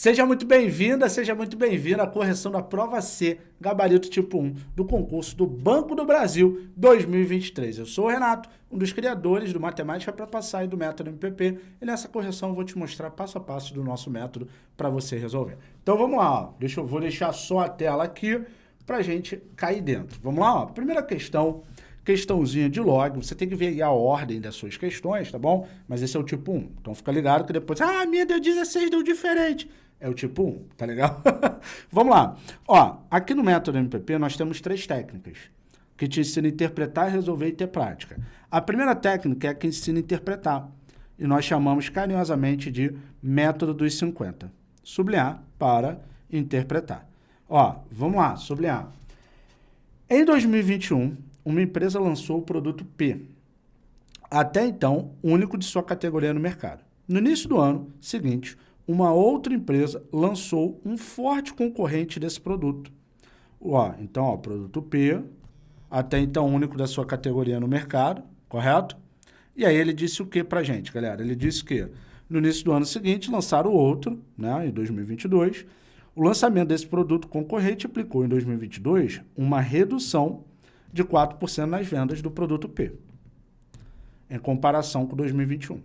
Seja muito bem-vinda, seja muito bem-vindo à correção da prova C, gabarito tipo 1, do concurso do Banco do Brasil 2023. Eu sou o Renato, um dos criadores do Matemática para Passar e do método MPP, e nessa correção eu vou te mostrar passo a passo do nosso método para você resolver. Então vamos lá, ó. Deixa eu vou deixar só a tela aqui para a gente cair dentro. Vamos lá, ó. primeira questão questãozinha de log, você tem que ver a ordem das suas questões, tá bom? Mas esse é o tipo 1, então fica ligado que depois, ah, minha deu 16, deu diferente. É o tipo 1, tá legal? Vamos lá. Ó, aqui no método MPP nós temos três técnicas que te ensinam a interpretar, resolver e ter prática. A primeira técnica é a que ensina a interpretar, e nós chamamos carinhosamente de método dos 50. Sublinhar para interpretar. Ó, vamos lá, sublinhar. Em 2021, uma empresa lançou o produto P, até então único de sua categoria no mercado. No início do ano seguinte, uma outra empresa lançou um forte concorrente desse produto. Ó, então, ó, produto P, até então único da sua categoria no mercado, correto? E aí ele disse o que para gente, galera? Ele disse que no início do ano seguinte lançaram outro, né, em 2022. O lançamento desse produto concorrente aplicou em 2022 uma redução de 4% nas vendas do produto P, em comparação com 2021.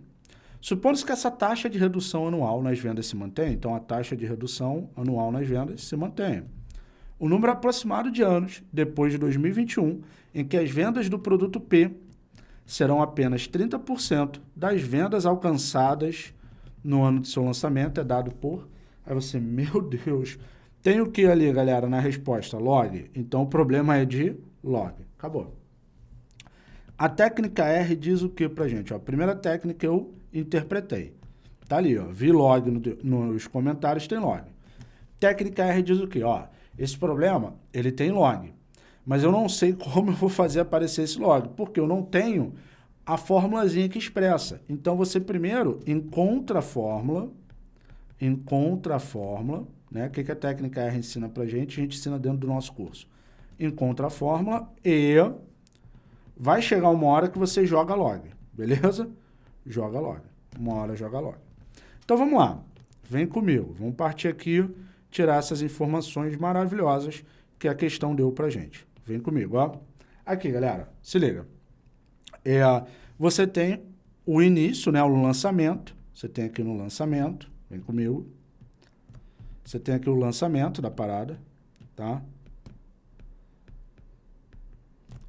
Supondo-se que essa taxa de redução anual nas vendas se mantenha, então a taxa de redução anual nas vendas se mantenha. O número aproximado de anos depois de 2021 em que as vendas do produto P serão apenas 30% das vendas alcançadas no ano de seu lançamento é dado por... Aí você, meu Deus, tem o que ali, galera, na resposta? Log. Então o problema é de log. Acabou. A técnica R diz o que pra gente? Ó, a primeira técnica eu interpretei. Tá ali, ó. Vi log no, nos comentários, tem log. Técnica R diz o quê? Ó, esse problema, ele tem log. Mas eu não sei como eu vou fazer aparecer esse log, porque eu não tenho a formulazinha que expressa. Então, você primeiro encontra a fórmula, encontra a fórmula, né? O que, que a técnica R ensina pra gente? A gente ensina dentro do nosso curso encontra a fórmula e vai chegar uma hora que você joga log, beleza? Joga log. Uma hora joga log. Então vamos lá, vem comigo, vamos partir aqui, tirar essas informações maravilhosas que a questão deu pra gente. Vem comigo, ó. Aqui, galera, se liga. É, você tem o início, né, o lançamento, você tem aqui no lançamento, vem comigo. Você tem aqui o lançamento da parada, tá?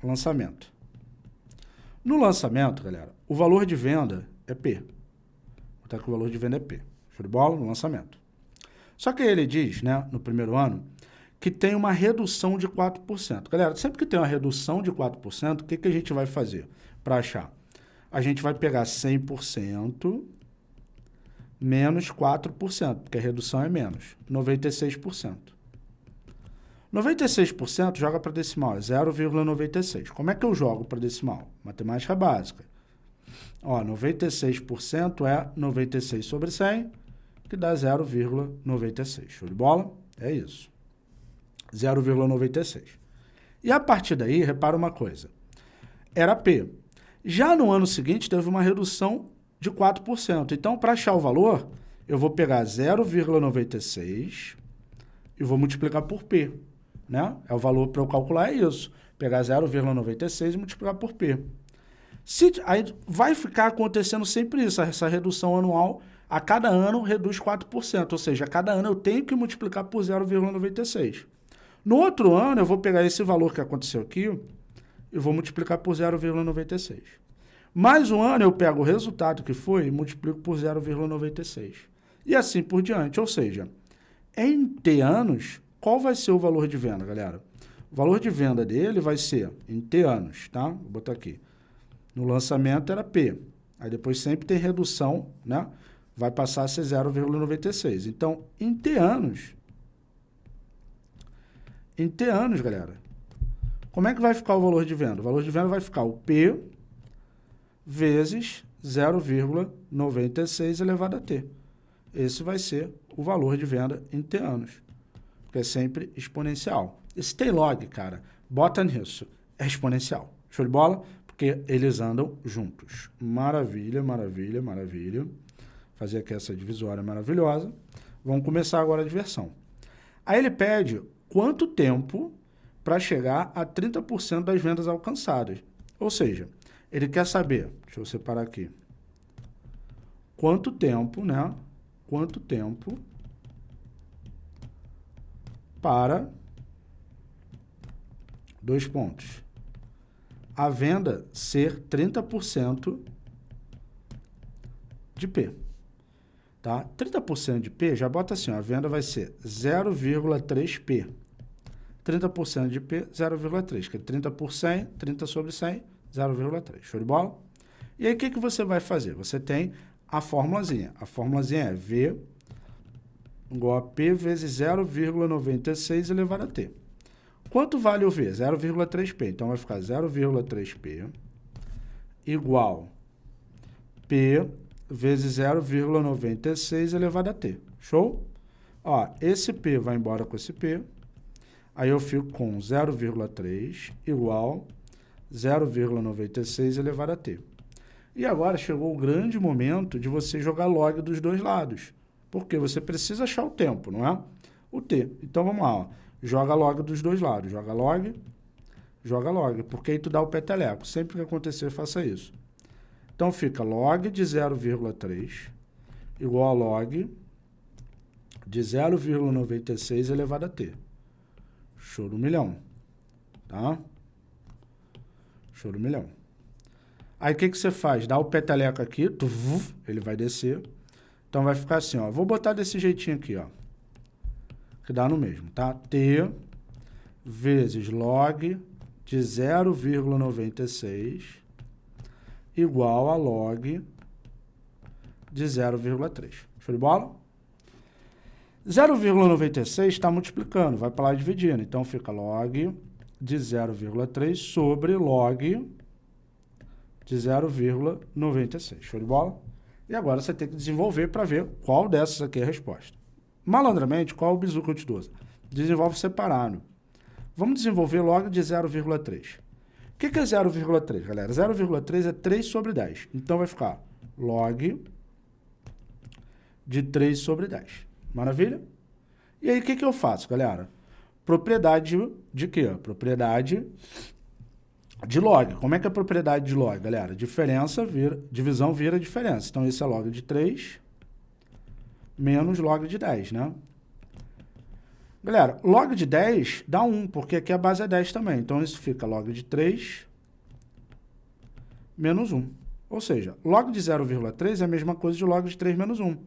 lançamento. No lançamento, galera, o valor de venda é P. Botar que o valor de venda é P. Show de bola? No lançamento. Só que ele diz, né, no primeiro ano, que tem uma redução de 4%. Galera, sempre que tem uma redução de 4%, o que, que a gente vai fazer para achar? A gente vai pegar 100% menos 4%, porque a redução é menos, 96%. 96% joga para decimal, é 0,96. Como é que eu jogo para decimal? Matemática básica. Ó, 96% é 96 sobre 100, que dá 0,96. Show de bola? É isso. 0,96. E a partir daí, repara uma coisa. Era P. Já no ano seguinte, teve uma redução de 4%. Então, para achar o valor, eu vou pegar 0,96 e vou multiplicar por P né? É o valor para eu calcular é isso. Pegar 0,96 e multiplicar por P. Se, aí vai ficar acontecendo sempre isso, essa redução anual, a cada ano reduz 4%, ou seja, a cada ano eu tenho que multiplicar por 0,96. No outro ano, eu vou pegar esse valor que aconteceu aqui e vou multiplicar por 0,96. Mais um ano, eu pego o resultado que foi e multiplico por 0,96. E assim por diante, ou seja, em T anos, qual vai ser o valor de venda, galera? O valor de venda dele vai ser em T anos, tá? Vou botar aqui. No lançamento era P. Aí depois sempre tem redução, né? Vai passar a ser 0,96. Então, em T anos, em T anos, galera, como é que vai ficar o valor de venda? O valor de venda vai ficar o P vezes 0,96 elevado a T. Esse vai ser o valor de venda em T anos é sempre exponencial. Esse Taylog, cara, bota nisso, é exponencial. Show de bola? Porque eles andam juntos. Maravilha, maravilha, maravilha. Fazer aqui essa divisória maravilhosa. Vamos começar agora a diversão. Aí ele pede quanto tempo para chegar a 30% das vendas alcançadas. Ou seja, ele quer saber, deixa eu separar aqui, quanto tempo, né? Quanto tempo para dois pontos. A venda ser 30% de P. Tá? 30% de P, já bota assim, a venda vai ser 0,3P. 30% de P, 0,3, que é 30 por 100, 30 sobre 100, 0,3. Show de bola? E aí, o que, que você vai fazer? Você tem a formulazinha. A formulazinha é V igual a P vezes 0,96 elevado a T. Quanto vale o V? 0,3P. Então, vai ficar 0,3P igual P vezes 0,96 elevado a T. Show? Ó, esse P vai embora com esse P. Aí eu fico com 0,3 igual 0,96 elevado a t. E agora chegou o grande momento de você jogar log dos dois lados. Porque você precisa achar o tempo, não é? O t. Então vamos lá, ó. joga log dos dois lados. Joga log, joga log. Porque aí tu dá o peteleco. Sempre que acontecer, faça isso. Então fica log de 0,3 igual a log de 0,96 elevado a t. Show do milhão. Tá? Show do milhão. Aí o que, que você faz? Dá o peteleco aqui, tu, ele vai descer. Então vai ficar assim, ó. Vou botar desse jeitinho aqui, ó. Que dá no mesmo, tá? T vezes log de 0,96 igual a log de 0,3. Show de bola? 0,96 está multiplicando, vai para lá dividindo. Então fica log de 0,3 sobre log de 0,96. Show de bola? E agora você tem que desenvolver para ver qual dessas aqui é a resposta. Malandramente, qual o bizu que eu te dou? Desenvolve separado. Vamos desenvolver log de 0,3. O que, que é 0,3, galera? 0,3 é 3 sobre 10. Então vai ficar log de 3 sobre 10. Maravilha? E aí, o que, que eu faço, galera? Propriedade de quê? Propriedade de log. Como é que é a propriedade de log, galera? Diferença vira, divisão vira diferença. Então, esse é log de 3 menos log de 10, né? Galera, log de 10 dá 1, porque aqui a base é 10 também. Então, isso fica log de 3 menos 1. Ou seja, log de 0,3 é a mesma coisa de log de 3 menos 1.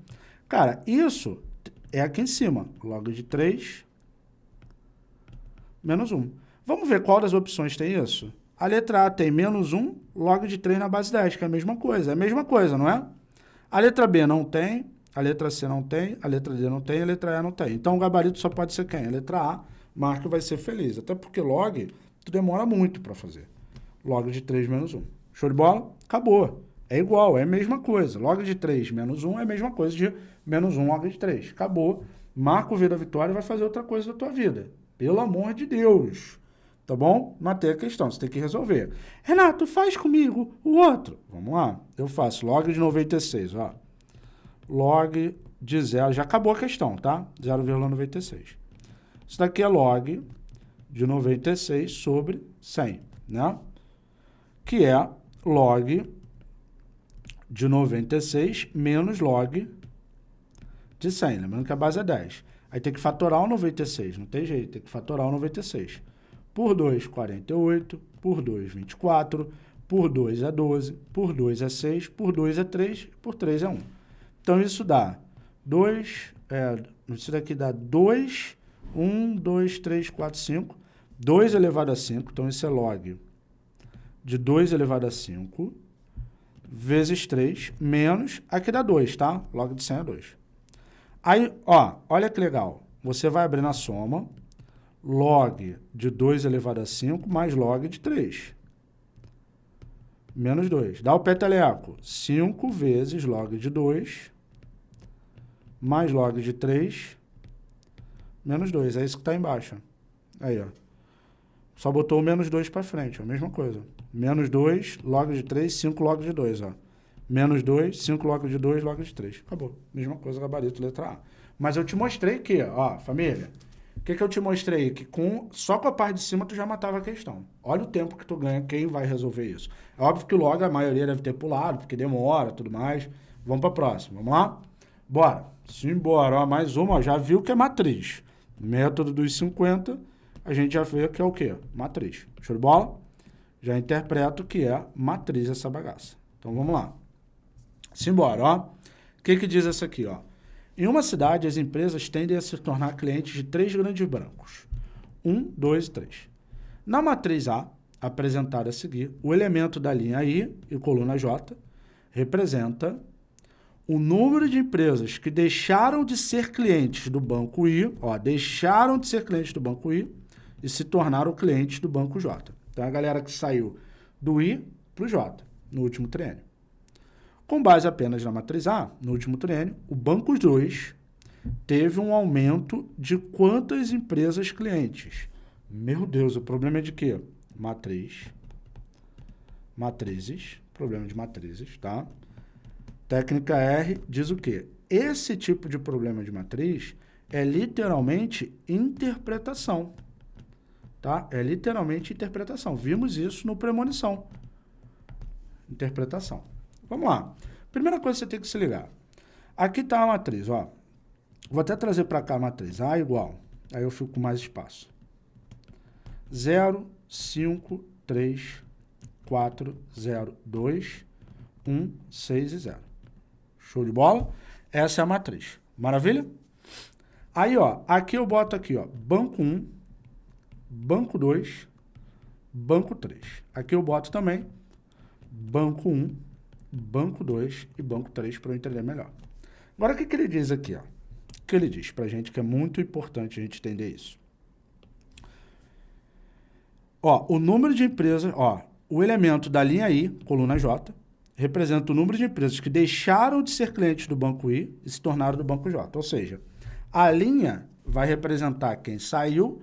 Cara, isso é aqui em cima. Log de 3 menos 1. Vamos ver qual das opções tem isso? A letra A tem menos 1, log de 3 na base 10, que é a mesma coisa. É a mesma coisa, não é? A letra B não tem, a letra C não tem, a letra D não tem, a letra E não tem. Então, o gabarito só pode ser quem? A letra A, marca vai ser feliz. Até porque log, tu demora muito para fazer. Log de 3 menos 1. Show de bola? Acabou. É igual, é a mesma coisa. Log de 3 menos 1 é a mesma coisa de menos 1 log de 3. Acabou. Marca o V da vitória e vai fazer outra coisa da tua vida. Pelo amor de Deus. Tá bom? Matei a questão, você tem que resolver. Renato, faz comigo o outro. Vamos lá. Eu faço log de 96, ó. Log de zero. Já acabou a questão, tá? 0,96. Isso daqui é log de 96 sobre 100, né? Que é log de 96 menos log de 100. Lembrando que a base é 10. Aí tem que fatorar o 96, não tem jeito, tem que fatorar o 96. Por 2, 48, por 2, 24, por 2 é 12, por 2 é 6, por 2 é 3, por 3 é 1. Então isso dá 2, é, isso daqui dá 2, 1, 2, 3, 4, 5, 2 elevado a 5, então isso é log de 2 elevado a 5, vezes 3, menos, aqui dá 2, tá? Log de 100 é 2. Aí, ó, olha que legal. Você vai abrir na soma log de 2 elevado a 5 mais log de 3. Menos 2. Dá o peteleco. 5 vezes log de 2 mais log de 3 menos 2. É isso que está embaixo. Aí, ó. Só botou o menos 2 para frente, ó. Mesma coisa. Menos 2, log de 3, 5 log de 2, ó menos 2, 5 log de 2, log de 3. Acabou. Mesma coisa, gabarito, letra A. Mas eu te mostrei que, ó, família, o que, que eu te mostrei? Que com, só com a parte de cima tu já matava a questão. Olha o tempo que tu ganha, quem vai resolver isso. É óbvio que logo a maioria deve ter pulado, porque demora tudo mais. Vamos para a próxima, vamos lá? Bora. Simbora, ó, mais uma, ó, já viu que é matriz. Método dos 50, a gente já vê que é o quê? Matriz. Show de bola? Já interpreto que é matriz essa bagaça. Então vamos lá. Simbora, ó. O que que diz essa aqui, ó? Em uma cidade, as empresas tendem a se tornar clientes de três grandes bancos. Um, dois e três. Na matriz A, apresentada a seguir, o elemento da linha I e coluna J representa o número de empresas que deixaram de ser clientes do banco I, ó, deixaram de ser clientes do banco I e se tornaram clientes do banco J. Então, a galera que saiu do I para o J no último triênio. Com base apenas na matriz A, no último triênio, o Banco 2 teve um aumento de quantas empresas clientes? Meu Deus, o problema é de quê? Matriz. Matrizes. Problema de matrizes, tá? Técnica R diz o quê? Esse tipo de problema de matriz é literalmente interpretação. Tá? É literalmente interpretação. Vimos isso no premonição. Interpretação. Vamos lá. Primeira coisa que você tem que se ligar. Aqui está a matriz, ó. Vou até trazer para cá a matriz. A igual. Aí eu fico com mais espaço. 0, 5, 3, 4, 0, 2, 1, 6 e 0. Show de bola? Essa é a matriz. Maravilha? Aí, ó, aqui eu boto aqui, ó, banco 1, banco 2, banco 3. Aqui eu boto também banco 1, banco 2 e banco 3 para eu entender melhor. Agora, o que, que ele diz aqui? Ó? O que ele diz para a gente que é muito importante a gente entender isso. Ó, o número de empresas, ó, o elemento da linha I, coluna J, representa o número de empresas que deixaram de ser clientes do banco I e se tornaram do banco J. Ou seja, a linha vai representar quem saiu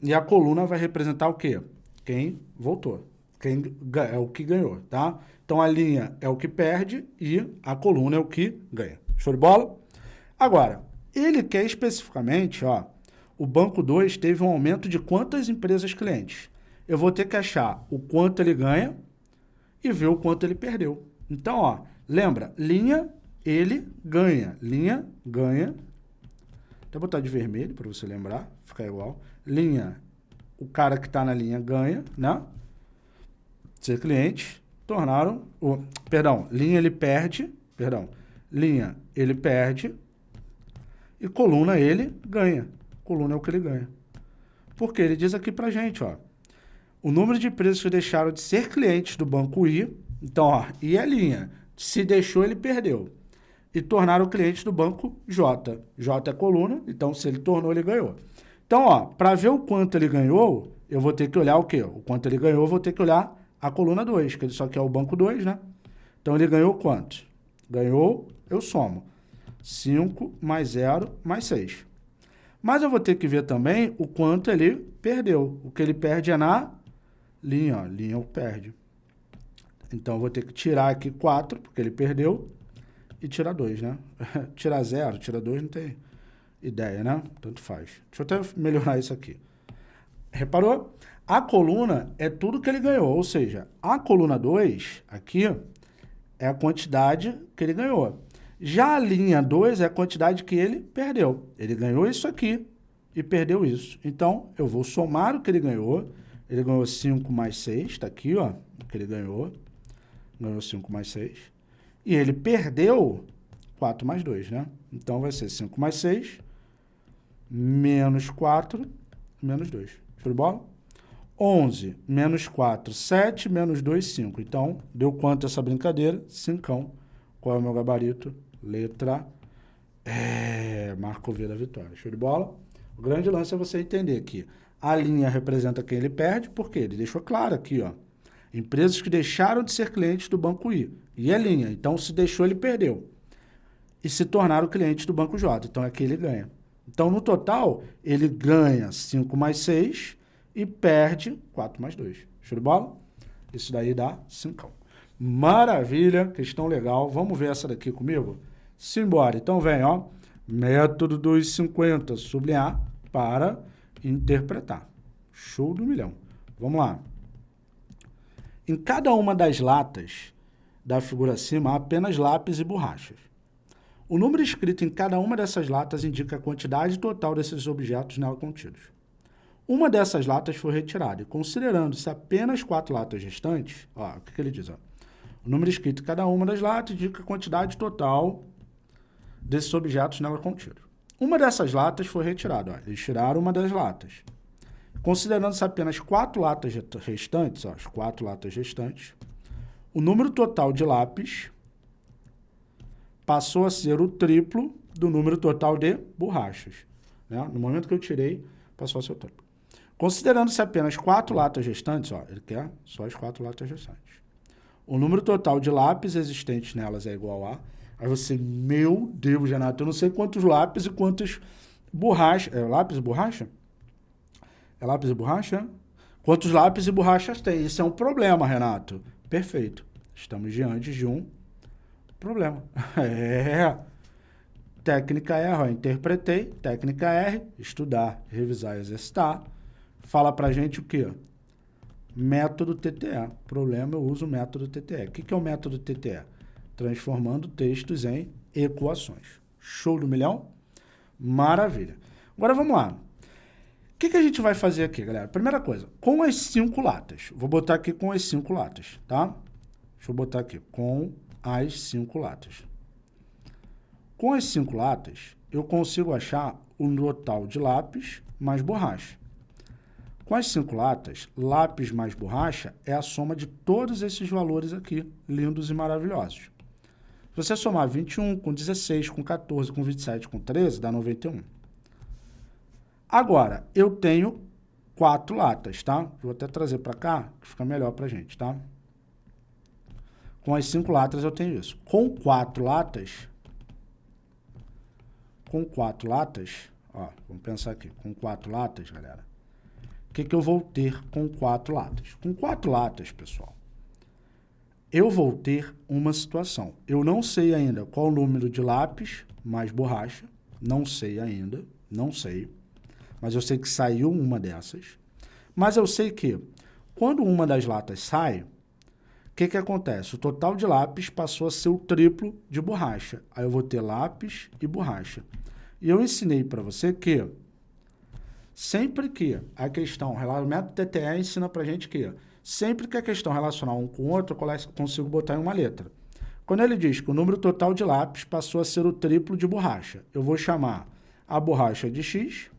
e a coluna vai representar o quê? Quem voltou. Quem é o que ganhou, tá? Então, a linha é o que perde e a coluna é o que ganha. Show de bola? Agora, ele quer especificamente, ó, o banco 2 teve um aumento de quantas empresas clientes? Eu vou ter que achar o quanto ele ganha e ver o quanto ele perdeu. Então, ó, lembra, linha, ele ganha. Linha, ganha. Até botar de vermelho para você lembrar, ficar igual. Linha, o cara que está na linha ganha, né? Ser cliente tornaram, o, perdão, linha ele perde, perdão, linha ele perde e coluna ele ganha. Coluna é o que ele ganha. Porque ele diz aqui pra gente, ó, o número de empresas que deixaram de ser clientes do banco I, então, ó, I é linha, se deixou ele perdeu. E tornaram clientes do banco J. J é coluna, então se ele tornou, ele ganhou. Então, ó, para ver o quanto ele ganhou, eu vou ter que olhar o quê? O quanto ele ganhou, eu vou ter que olhar a coluna 2, que ele só quer o banco 2, né? Então, ele ganhou quanto? Ganhou, eu somo. 5 mais 0 mais 6. Mas eu vou ter que ver também o quanto ele perdeu. O que ele perde é na linha, ó. Linha o perde. Então, eu vou ter que tirar aqui 4, porque ele perdeu, e tirar 2, né? tirar 0, tirar 2 não tem ideia, né? Tanto faz. Deixa eu até melhorar isso aqui. Reparou? A coluna é tudo que ele ganhou, ou seja, a coluna 2 aqui é a quantidade que ele ganhou. Já a linha 2 é a quantidade que ele perdeu. Ele ganhou isso aqui e perdeu isso. Então, eu vou somar o que ele ganhou. Ele ganhou 5 mais 6, está aqui, ó, o que ele ganhou. Ganhou 5 mais 6. E ele perdeu 4 mais 2, né? Então, vai ser 5 mais 6, menos 4, menos 2. Show de bola? 11 menos 4, 7, menos 2, 5. Então, deu quanto essa brincadeira? 5. Qual é o meu gabarito? Letra é, Marco V da vitória. Show de bola? O grande lance é você entender que a linha representa quem ele perde, porque ele deixou claro aqui, ó. Empresas que deixaram de ser clientes do Banco I. E é linha. Então, se deixou, ele perdeu. E se tornaram clientes do Banco J. Então, aqui ele ganha. Então, no total, ele ganha 5 mais 6 e perde 4 mais 2. Show de bola? Isso daí dá 5. Maravilha, questão legal. Vamos ver essa daqui comigo? Simbora. Então vem, ó. Método dos 50, sublinhar para interpretar. Show do milhão. Vamos lá. Em cada uma das latas da figura acima, há apenas lápis e borrachas. O número escrito em cada uma dessas latas indica a quantidade total desses objetos nela contidos. Uma dessas latas foi retirada e, considerando-se apenas quatro latas restantes, ó, o que, que ele diz? Ó? O número escrito em cada uma das latas indica a quantidade total desses objetos nela contidos. Uma dessas latas foi retirada. Ó. Eles tiraram uma das latas. Considerando-se apenas quatro latas restantes, ó, as quatro latas restantes, o número total de lápis passou a ser o triplo do número total de borrachas. Né? No momento que eu tirei, passou a ser o triplo. Considerando-se apenas quatro latas restantes, ó, ele quer só as quatro latas restantes. O número total de lápis existentes nelas é igual a... Aí você, meu Deus, Renato, eu não sei quantos lápis e quantas borrachas... É lápis e borracha? É lápis e borracha? Quantos lápis e borrachas tem? Isso é um problema, Renato. Perfeito. Estamos diante de um problema. É. Técnica R, ó, interpretei. Técnica R, estudar, revisar, exercitar. Fala pra gente o quê? Método TTE. Problema, eu uso o método TTE. O que, que é o método TTE? Transformando textos em equações. Show do milhão? Maravilha. Agora vamos lá. O que, que a gente vai fazer aqui, galera? Primeira coisa, com as cinco latas. Vou botar aqui com as cinco latas, tá? Deixa eu botar aqui, com as cinco latas. Com as cinco latas, eu consigo achar o total de lápis mais borracha. Com as cinco latas, lápis mais borracha é a soma de todos esses valores aqui, lindos e maravilhosos. Se você somar 21 com 16, com 14, com 27, com 13, dá 91. Agora, eu tenho quatro latas, tá? Vou até trazer para cá, que fica melhor para gente, tá? Com as cinco latas eu tenho isso. Com quatro latas, com quatro latas, ó, vamos pensar aqui, com quatro latas, galera, o que, que eu vou ter com quatro latas? Com quatro latas, pessoal, eu vou ter uma situação. Eu não sei ainda qual o número de lápis mais borracha, não sei ainda, não sei, mas eu sei que saiu uma dessas. Mas eu sei que quando uma das latas sai, o que, que acontece? O total de lápis passou a ser o triplo de borracha. Aí eu vou ter lápis e borracha. E eu ensinei para você que sempre que a questão, o método TTE ensina para gente que sempre que a questão relacionar um com o outro, eu consigo botar em uma letra. Quando ele diz que o número total de lápis passou a ser o triplo de borracha, eu vou chamar a borracha de X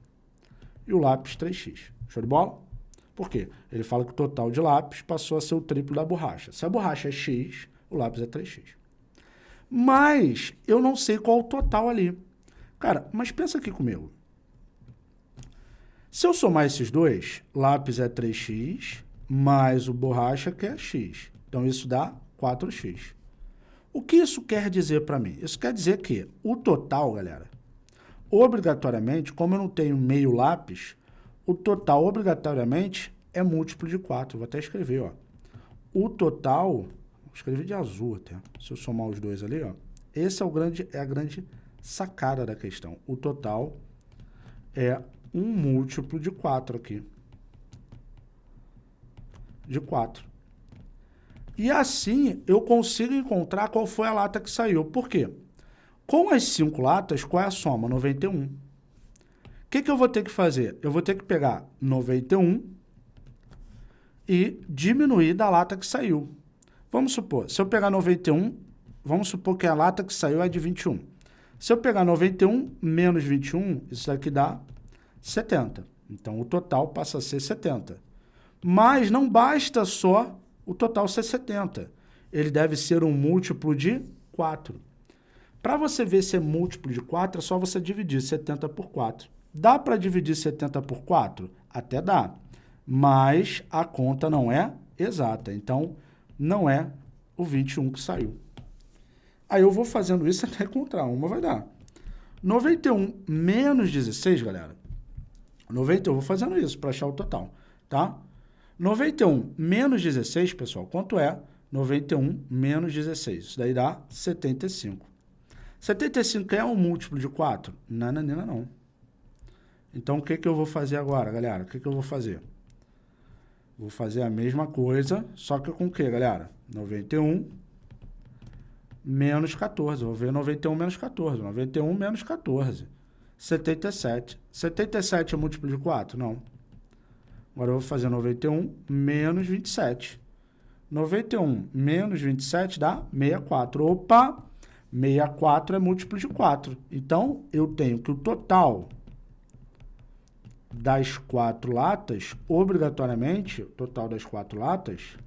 e o lápis 3X. Show de bola? Por quê? Ele fala que o total de lápis passou a ser o triplo da borracha. Se a borracha é X, o lápis é 3X. Mas eu não sei qual o total ali. Cara, mas pensa aqui comigo. Se eu somar esses dois, lápis é 3x, mais o borracha que é x. Então, isso dá 4x. O que isso quer dizer para mim? Isso quer dizer que o total, galera, obrigatoriamente, como eu não tenho meio lápis, o total, obrigatoriamente, é múltiplo de 4. Vou até escrever, ó. O total, vou escrever de azul até, se eu somar os dois ali, ó. Esse é, o grande, é a grande sacada da questão. O total é um múltiplo de 4 aqui. De 4. E assim eu consigo encontrar qual foi a lata que saiu. Por quê? Com as 5 latas, qual é a soma? 91 que, que eu vou ter que fazer? Eu vou ter que pegar 91 e diminuir da lata que saiu. Vamos supor, se eu pegar 91, vamos supor que a lata que saiu é de 21. Se eu pegar 91 menos 21, isso daqui dá 70. Então, o total passa a ser 70. Mas não basta só o total ser 70. Ele deve ser um múltiplo de 4. Para você ver se é múltiplo de 4, é só você dividir 70 por 4. Dá para dividir 70 por 4? Até dá, mas a conta não é exata, então não é o 21 que saiu. Aí eu vou fazendo isso até encontrar uma, vai dar. 91 menos 16, galera. 91, eu vou fazendo isso para achar o total, tá? 91 menos 16, pessoal, quanto é 91 menos 16? Isso daí dá 75. 75 é um múltiplo de 4? Não, não, não, não. Então, o que, que eu vou fazer agora, galera? O que, que eu vou fazer? Vou fazer a mesma coisa, só que com o que, galera? 91 menos 14. Vou ver 91 menos 14. 91 menos 14. 77. 77 é múltiplo de 4? Não. Agora eu vou fazer 91 menos 27. 91 menos 27 dá 64. Opa! 64 é múltiplo de 4. Então, eu tenho que o total das quatro latas, obrigatoriamente, o total das quatro latas,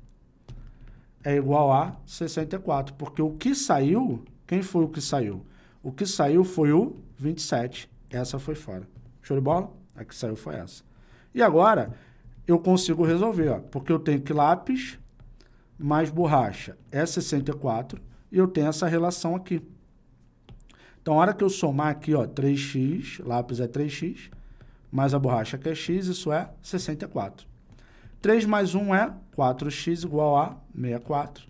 é igual a 64. Porque o que saiu, quem foi o que saiu? O que saiu foi o 27. Essa foi fora. Show de bola? A que saiu foi essa. E agora, eu consigo resolver, ó, porque eu tenho que lápis mais borracha é 64 e eu tenho essa relação aqui. Então, a hora que eu somar aqui, ó, 3x, lápis é 3x, mais a borracha que é x, isso é 64. 3 mais 1 é 4x igual a 64.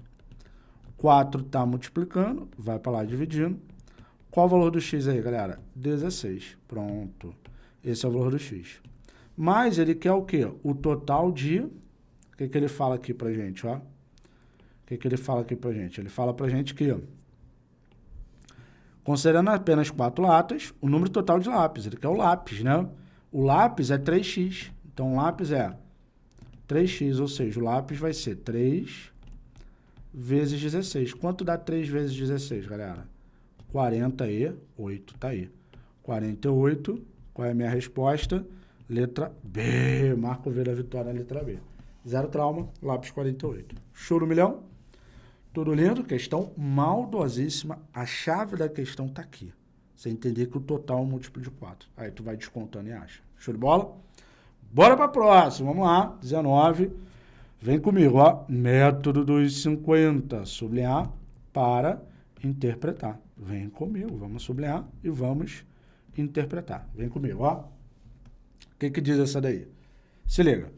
4 está multiplicando, vai para lá dividindo. Qual o valor do x aí, galera? 16. Pronto. Esse é o valor do x. Mas ele quer o quê? O total de... O que, que ele fala aqui para gente, ó? O que, que ele fala aqui para gente? Ele fala para gente que, considerando apenas quatro latas, o número total de lápis. Ele quer o lápis, né? O lápis é 3x. Então, o lápis é 3x, ou seja, o lápis vai ser 3 vezes 16. Quanto dá 3 vezes 16, galera? 48, tá aí. 48, qual é a minha resposta? Letra B. Marco V da vitória letra B. Zero trauma, lápis 48. Show no milhão? Tudo lindo? Questão maldosíssima. A chave da questão tá aqui. Você entender que o total é um múltiplo de 4. Aí tu vai descontando e acha. Show de bola? Bora para a próxima. Vamos lá. 19. Vem comigo, ó. Método dos 50. Sublinhar para interpretar. Vem comigo. Vamos sublinhar e vamos interpretar. Vem comigo, ó. O que, que diz essa daí? Se liga.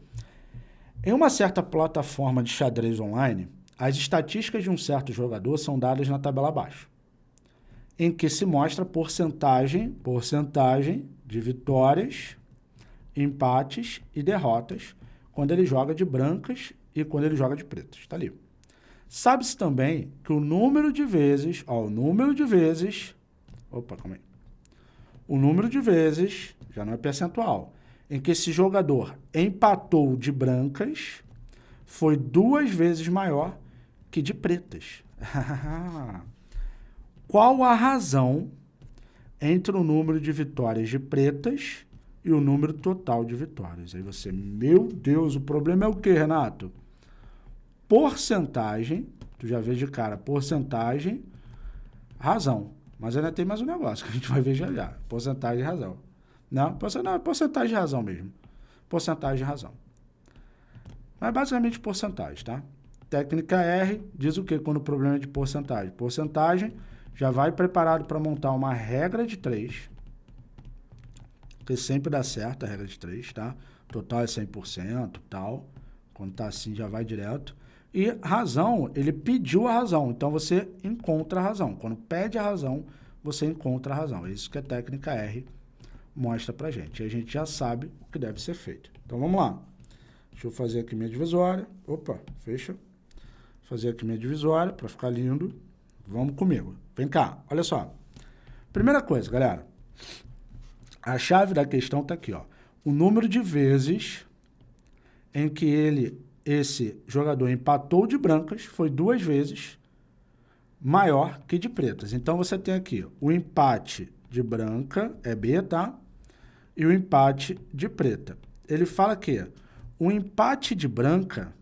Em uma certa plataforma de xadrez online, as estatísticas de um certo jogador são dadas na tabela abaixo em que se mostra porcentagem, porcentagem de vitórias, empates e derrotas quando ele joga de brancas e quando ele joga de pretas. Está ali. Sabe-se também que o número de vezes, ó, o número de vezes, opa, calma aí. O número de vezes, já não é percentual, em que esse jogador empatou de brancas foi duas vezes maior que de pretas. Qual a razão entre o número de vitórias de pretas e o número total de vitórias? Aí você, meu Deus, o problema é o que, Renato? Porcentagem, tu já vê de cara, porcentagem, razão. Mas ainda tem mais um negócio que a gente vai ver já já. Porcentagem e razão. Não, não, porcentagem de razão mesmo. Porcentagem de razão. Mas basicamente porcentagem, tá? Técnica R diz o que quando o problema é de porcentagem? Porcentagem já vai preparado para montar uma regra de 3, que sempre dá certo a regra de 3, tá? Total é 100%, tal. Quando tá assim, já vai direto. E razão, ele pediu a razão, então você encontra a razão. Quando pede a razão, você encontra a razão. É isso que a técnica R mostra pra gente. E a gente já sabe o que deve ser feito. Então, vamos lá. Deixa eu fazer aqui minha divisória. Opa, fecha. Fazer aqui minha divisória para ficar lindo. Vamos comigo. Vem cá, olha só. Primeira coisa, galera. A chave da questão está aqui, ó. O número de vezes em que ele, esse jogador empatou de brancas foi duas vezes maior que de pretas. Então, você tem aqui o empate de branca, é B, tá? E o empate de preta. Ele fala que o empate de branca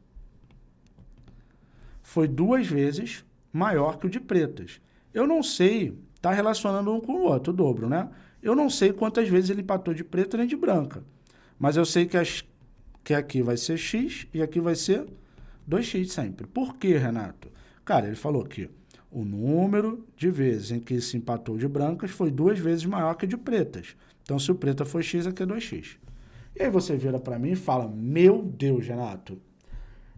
foi duas vezes maior que o de pretas. Eu não sei, está relacionando um com o outro, o dobro, né? Eu não sei quantas vezes ele empatou de preta nem de branca. Mas eu sei que, as, que aqui vai ser x e aqui vai ser 2x sempre. Por quê, Renato? Cara, ele falou que o número de vezes em que se empatou de brancas foi duas vezes maior que de pretas. Então, se o preta foi x, aqui é 2x. E aí você vira para mim e fala, meu Deus, Renato,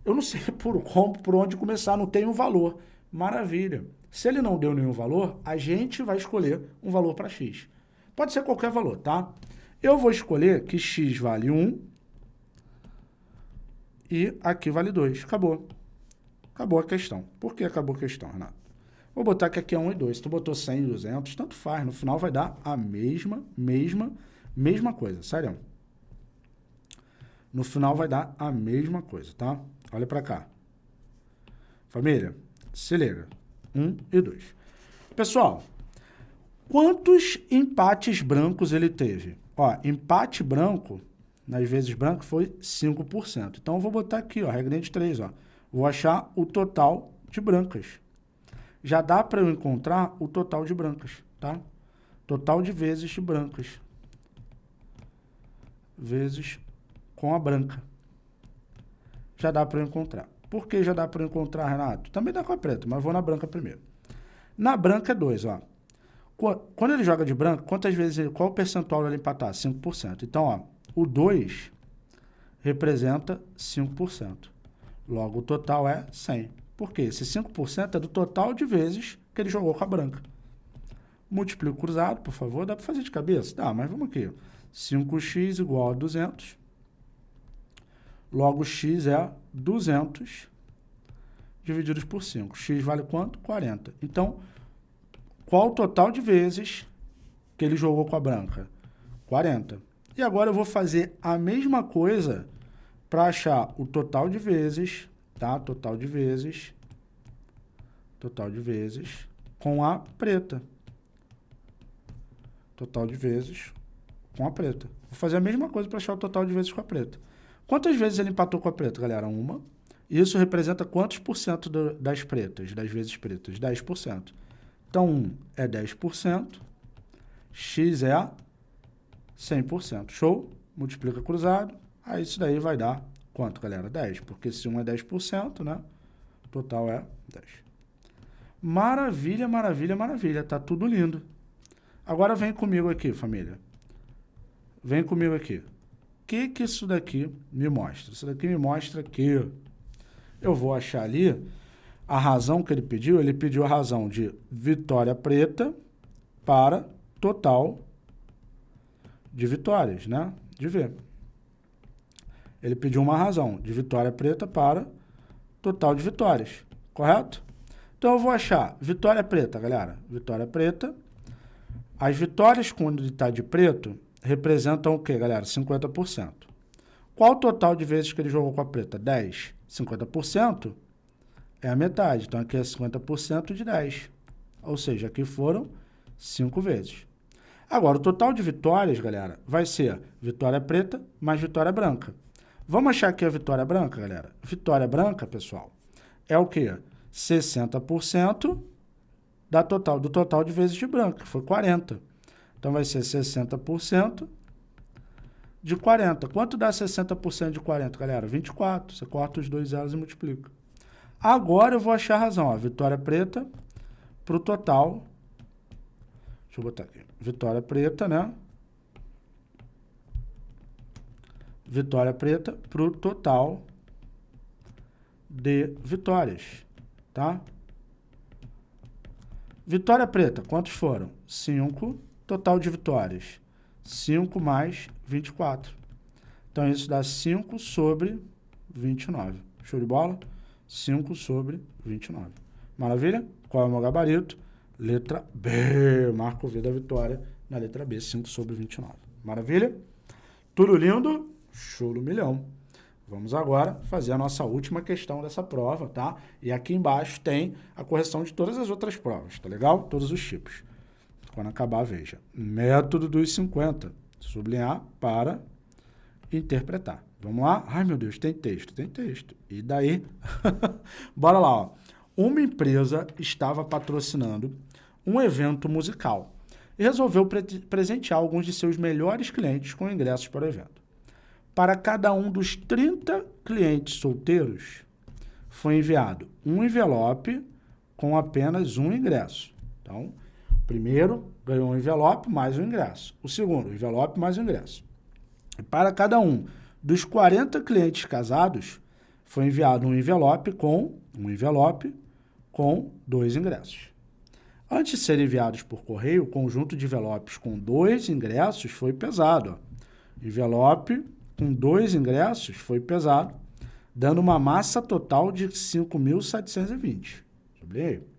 eu não sei por como, por onde começar, não tem um valor. Maravilha. Se ele não deu nenhum valor, a gente vai escolher um valor para x. Pode ser qualquer valor, tá? Eu vou escolher que x vale 1 e aqui vale 2. Acabou. Acabou a questão. Por que acabou a questão, Renato? Vou botar que aqui é 1 e 2. Se tu botou 100 e 200, tanto faz. No final vai dar a mesma, mesma, mesma coisa. Sério. No final vai dar a mesma coisa, tá? Olha para cá. Família, se liga. 1 e 2. Pessoal, quantos empates brancos ele teve? Ó, empate branco, nas vezes branco, foi 5%. Então, eu vou botar aqui, ó, regrinha de 3, ó. Vou achar o total de brancas. Já dá para eu encontrar o total de brancas, tá? Total de vezes de brancas. Vezes com a branca. Já dá para eu encontrar. Por que já dá para encontrar, Renato? Também dá com a preta, mas vou na branca primeiro. Na branca é 2, ó. Quando ele joga de branco, quantas vezes ele, qual o percentual ele empatar? 5%. Então, ó, o 2 representa 5%. Logo, o total é 100. Por quê? Esse 5% é do total de vezes que ele jogou com a branca. Multiplico cruzado, por favor. Dá para fazer de cabeça? Dá, mas vamos aqui. 5x igual a 200 Logo, x é 200 divididos por 5. x vale quanto? 40. Então, qual o total de vezes que ele jogou com a branca? 40. E agora eu vou fazer a mesma coisa para achar o total de vezes, tá? Total de vezes, total de vezes com a preta. Total de vezes com a preta. Vou fazer a mesma coisa para achar o total de vezes com a preta. Quantas vezes ele empatou com a preta, galera? Uma. Isso representa quantos por cento das pretas, das vezes pretas? 10%. Então, 1 é 10%, x é 100%. Show? Multiplica cruzado, aí isso daí vai dar quanto, galera? 10, porque se 1 é 10%, né? Total é 10. Maravilha, maravilha, maravilha. Tá tudo lindo. Agora vem comigo aqui, família. Vem comigo aqui que, que isso daqui me mostra? Isso daqui me mostra que eu vou achar ali a razão que ele pediu. Ele pediu a razão de vitória preta para total de vitórias, né? De V. Ele pediu uma razão de vitória preta para total de vitórias, correto? Então eu vou achar vitória preta, galera. Vitória preta. As vitórias quando está de preto, representam o quê, galera? 50%. Qual o total de vezes que ele jogou com a preta? 10. 50% é a metade. Então, aqui é 50% de 10. Ou seja, aqui foram 5 vezes. Agora, o total de vitórias, galera, vai ser vitória preta mais vitória branca. Vamos achar aqui a vitória branca, galera? Vitória branca, pessoal, é o quê? 60% da total, do total de vezes de branca, que foi 40. Então, vai ser 60% de 40. Quanto dá 60% de 40, galera? 24. Você corta os dois zeros e multiplica. Agora eu vou achar a razão. Ó, vitória preta para o total. Deixa eu botar aqui. Vitória preta, né? Vitória preta para o total de vitórias, tá? Vitória preta, quantos foram? 5 Total de vitórias, 5 mais 24. Então, isso dá 5 sobre 29. Show de bola? 5 sobre 29. Maravilha? Qual é o meu gabarito? Letra B. Marco V da vitória na letra B, 5 sobre 29. Maravilha? Tudo lindo? Show do milhão. Vamos agora fazer a nossa última questão dessa prova, tá? E aqui embaixo tem a correção de todas as outras provas, tá legal? Todos os tipos. Quando acabar, veja. Método dos 50. Sublinhar para interpretar. Vamos lá? Ai, meu Deus, tem texto, tem texto. E daí? Bora lá, ó. Uma empresa estava patrocinando um evento musical e resolveu pre presentear alguns de seus melhores clientes com ingressos para o evento. Para cada um dos 30 clientes solteiros, foi enviado um envelope com apenas um ingresso. Então, primeiro ganhou um envelope mais um ingresso. O segundo, envelope mais um ingresso. E para cada um dos 40 clientes casados, foi enviado um envelope com um envelope com dois ingressos. Antes de serem enviados por correio, o conjunto de envelopes com dois ingressos foi pesado. Ó. Envelope com dois ingressos foi pesado, dando uma massa total de 5.720. Sublinhei.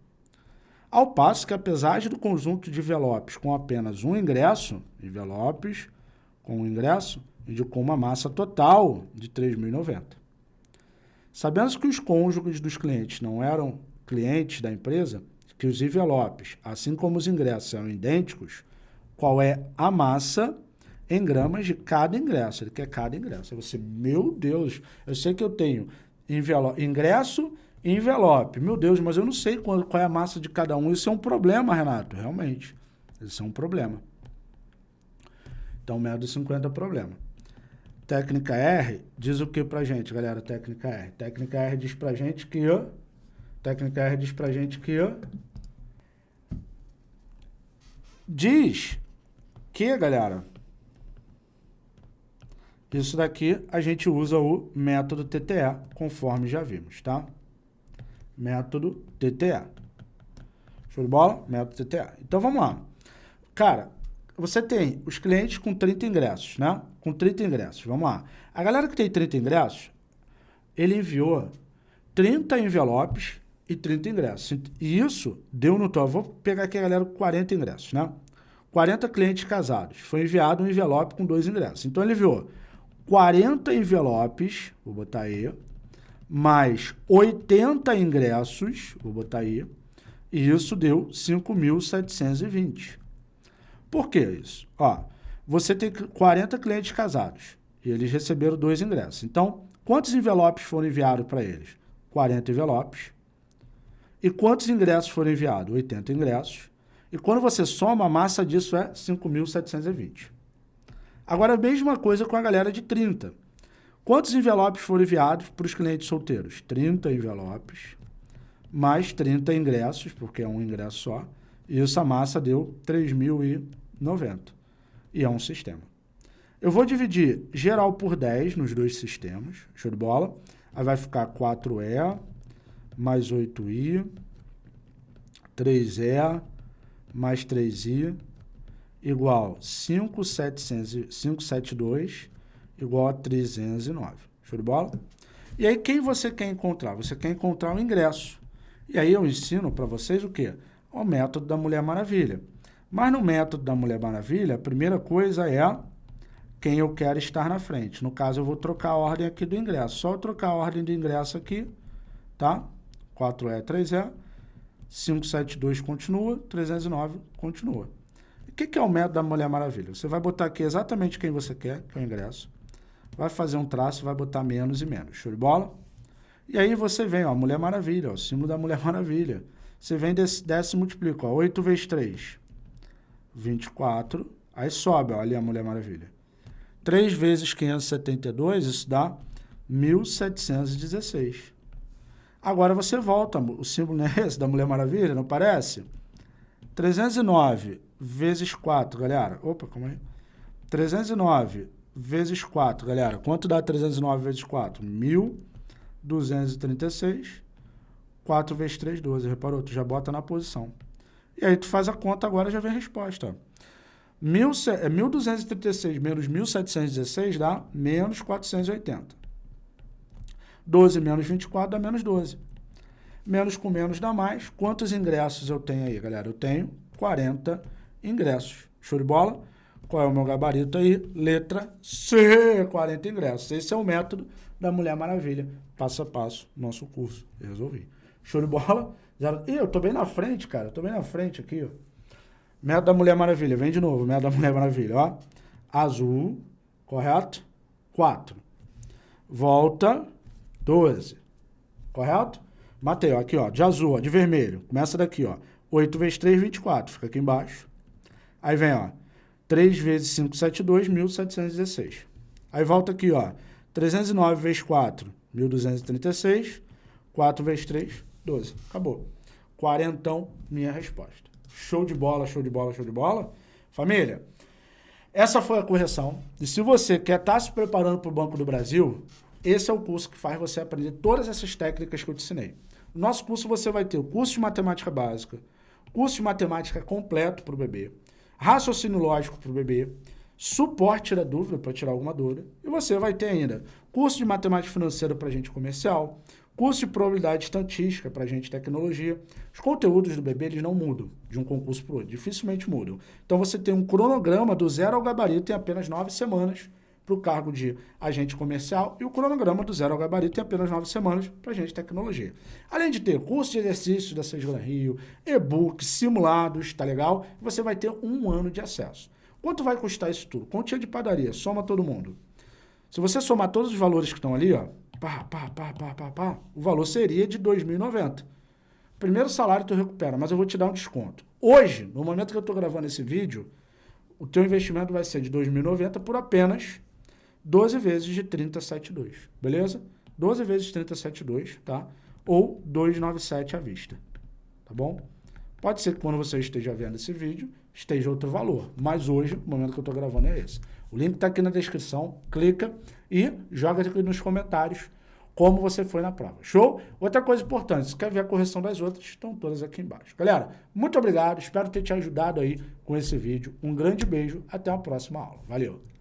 Ao passo que a pesagem do conjunto de envelopes com apenas um ingresso, envelopes com um ingresso, indicou uma massa total de 3.090. Sabendo que os cônjuges dos clientes não eram clientes da empresa, que os envelopes, assim como os ingressos, eram idênticos, qual é a massa em gramas de cada ingresso? Ele quer cada ingresso. Você, meu Deus, eu sei que eu tenho ingresso envelope. Meu Deus, mas eu não sei qual, qual é a massa de cada um. Isso é um problema, Renato, realmente. Isso é um problema. Então, método 50 é problema. Técnica R diz o que pra gente, galera? Técnica R. Técnica R diz pra gente que... Técnica R diz pra gente que... Diz que, galera, isso daqui a gente usa o método TTE, conforme já vimos, tá? Método TTA. Show de bola? Método TTA. Então, vamos lá. Cara, você tem os clientes com 30 ingressos, né? Com 30 ingressos, vamos lá. A galera que tem 30 ingressos, ele enviou 30 envelopes e 30 ingressos. E isso deu no total. Vou pegar aqui a galera com 40 ingressos, né? 40 clientes casados. Foi enviado um envelope com dois ingressos. Então, ele enviou 40 envelopes, vou botar aí, mais 80 ingressos, vou botar aí, e isso deu 5.720. Por que isso? Ó, você tem 40 clientes casados e eles receberam dois ingressos. Então, quantos envelopes foram enviados para eles? 40 envelopes. E quantos ingressos foram enviados? 80 ingressos. E quando você soma, a massa disso é 5.720. Agora, a mesma coisa com a galera de 30. Quantos envelopes foram enviados para os clientes solteiros? 30 envelopes, mais 30 ingressos, porque é um ingresso só, e essa massa deu 3.090. E é um sistema. Eu vou dividir geral por 10 nos dois sistemas, show de bola. Aí vai ficar 4E mais 8I, 3E mais 3I, igual 572 igual a 309. Show de bola? E aí, quem você quer encontrar? Você quer encontrar o ingresso. E aí eu ensino para vocês o quê? O método da Mulher Maravilha. Mas no método da Mulher Maravilha, a primeira coisa é quem eu quero estar na frente. No caso, eu vou trocar a ordem aqui do ingresso. Só eu trocar a ordem do ingresso aqui, tá? 4E, 3E, 572 continua, 309 continua. O que, que é o método da Mulher Maravilha? Você vai botar aqui exatamente quem você quer, que é o ingresso vai fazer um traço, vai botar menos e menos. Show de bola? E aí você vem, ó, Mulher Maravilha, ó, o símbolo da Mulher Maravilha. Você vem, desce, desce e multiplica, ó, 8 vezes 3, 24. Aí sobe, ó, ali a Mulher Maravilha. 3 vezes 572, isso dá 1716. Agora você volta, o símbolo não é esse da Mulher Maravilha, não parece? 309 vezes 4, galera. Opa, calma aí. 309 vezes 4, galera. Quanto dá 309 vezes 4? 1.236. 4 vezes 3, 12. Reparou? Tu já bota na posição. E aí tu faz a conta, agora já vem a resposta. Mil, é 1.236 menos 1.716 dá menos 480. 12 menos 24 dá menos 12. Menos com menos dá mais. Quantos ingressos eu tenho aí, galera? Eu tenho 40 ingressos. Show de bola? Qual é o meu gabarito aí? Letra C, 40 ingressos. Esse é o método da Mulher Maravilha. Passo a passo, nosso curso. Resolvi. Show de bola? Zero... Ih, eu tô bem na frente, cara. Eu tô bem na frente aqui, ó. Método da Mulher Maravilha. Vem de novo, método da Mulher Maravilha, ó. Azul, correto? 4. Volta, 12. Correto? Matei, ó, aqui, ó, de azul, ó, de vermelho. Começa daqui, ó. 8 vezes 3, 24. Fica aqui embaixo. Aí vem, ó, 3 vezes 5, 7, 1.716. Aí volta aqui, ó. 309 vezes 4, 1.236. 4 vezes 3, 12. Acabou. Quarentão, minha resposta. Show de bola, show de bola, show de bola. Família, essa foi a correção. E se você quer estar tá se preparando para o Banco do Brasil, esse é o curso que faz você aprender todas essas técnicas que eu te ensinei. No nosso curso você vai ter o curso de matemática básica, curso de matemática completo para o bebê, raciocínio lógico para o bebê, suporte tira dúvida para tirar alguma dúvida, e você vai ter ainda curso de matemática financeira para gente comercial, curso de probabilidade estatística para gente tecnologia. Os conteúdos do bebê eles não mudam de um concurso para o outro, dificilmente mudam. Então você tem um cronograma do zero ao gabarito em apenas nove semanas para o cargo de agente comercial e o cronograma do zero ao gabarito em apenas nove semanas para agente de tecnologia. Além de ter curso de exercícios da Seis Gran Rio, e-book, simulados, tá legal? Você vai ter um ano de acesso. Quanto vai custar isso tudo? Continha de padaria, soma todo mundo. Se você somar todos os valores que estão ali, ó, pá, pá, pá, pá, pá, pá, o valor seria de 2.090. Primeiro salário tu recupera, mas eu vou te dar um desconto. Hoje, no momento que eu estou gravando esse vídeo, o teu investimento vai ser de 2.090 por apenas 12 vezes de 30,72, beleza? 12 vezes 30,72, tá? Ou 297 à vista, tá bom? Pode ser que quando você esteja vendo esse vídeo, esteja outro valor, mas hoje, o momento que eu estou gravando é esse. O link está aqui na descrição, clica e joga aqui nos comentários como você foi na prova. Show? Outra coisa importante, se quer ver a correção das outras, estão todas aqui embaixo. Galera, muito obrigado, espero ter te ajudado aí com esse vídeo. Um grande beijo, até a próxima aula. Valeu!